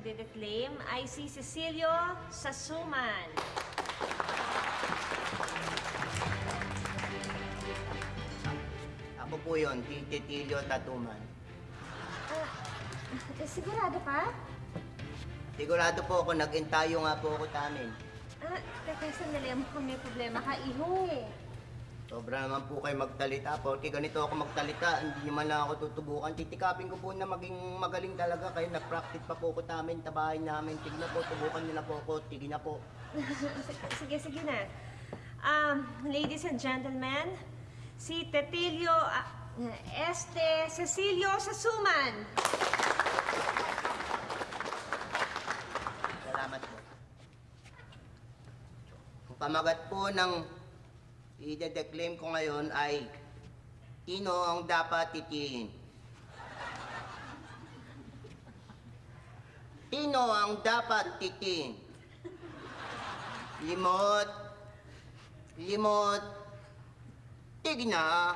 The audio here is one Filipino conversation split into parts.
nagte-claim ay si Cecilio Sasuman. Ako po yun, Tititilio Tatuman. Eh, sigurado ka? Sigurado po ako, nag-entayo nga po ako sa amin. Ah, teka, sandali. Mukhang may problema ka, iho eh. Sobra naman po kayo magtalita. Porque ganito ako magtalita, hindi nyo man lang ako tutubukan. Titikapin ko po na maging magaling talaga. Kayo nag-practice pa po ko sa amin, tabahin namin. Tignan po, tubukan nyo na po ako. Tignan na po. sige, sige na. Um, ladies and gentlemen, si Tetilio ah, Este Cecilio Sasuman. Salamat po. Pamagat po ng i-declaim ko ngayon ay Sino ang dapat titiin? Sino ang dapat titiin? Limot. Limot. Tigna.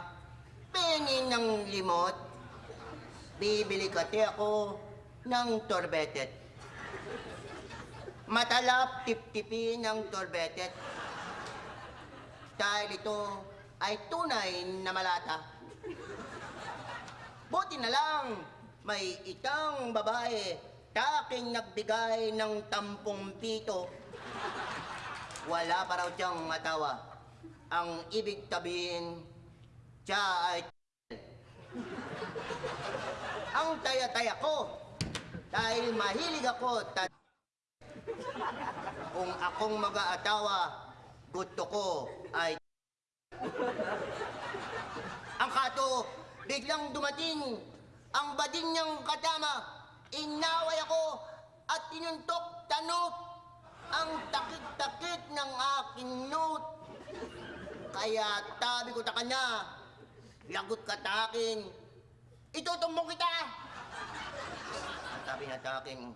Pengin ng limot. Bibili kati ako ng torbetet. Matalap tip-tipin ng torbetet. Dahil ito ay tunay na malata. Buti na lang, may itang babae taking nagbigay ng tampong pito. Wala pa raw siyang matawa. Ang ibig sabihin, siya ay ang taya-taya ko dahil mahilig ako kung akong mag-aatawa, gusto ko ay... Ang kato, biglang dumating ang bading niyang katama. Inaway ako at tinuntok tanot ang takit-takit ng aking note. Kaya tabi ko ta kanya, lagot ka ta akin, itutumbong kita! Sabi niya sa akin,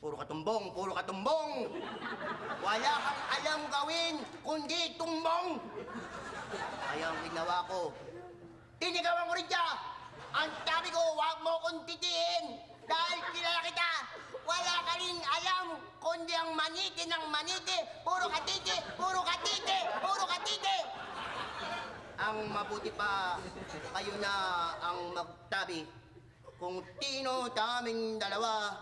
puro katumbong, puro katumbong. Wala kang alam gawin, kundi tumbong. Kaya ang ginawa ko, tinigawan ko rin siya. Ang sabi ko, huwag mo kong titiin. Dahil kilala kita, wala ka rin alam, kundi ang maniti ng maniti. Puro katiti, puro katiti, puro katiti. Ang mabuti pa, kayo na ang magtabi kung tino taming dalawa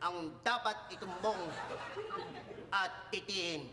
ang dapat itumbong at ah, titihin.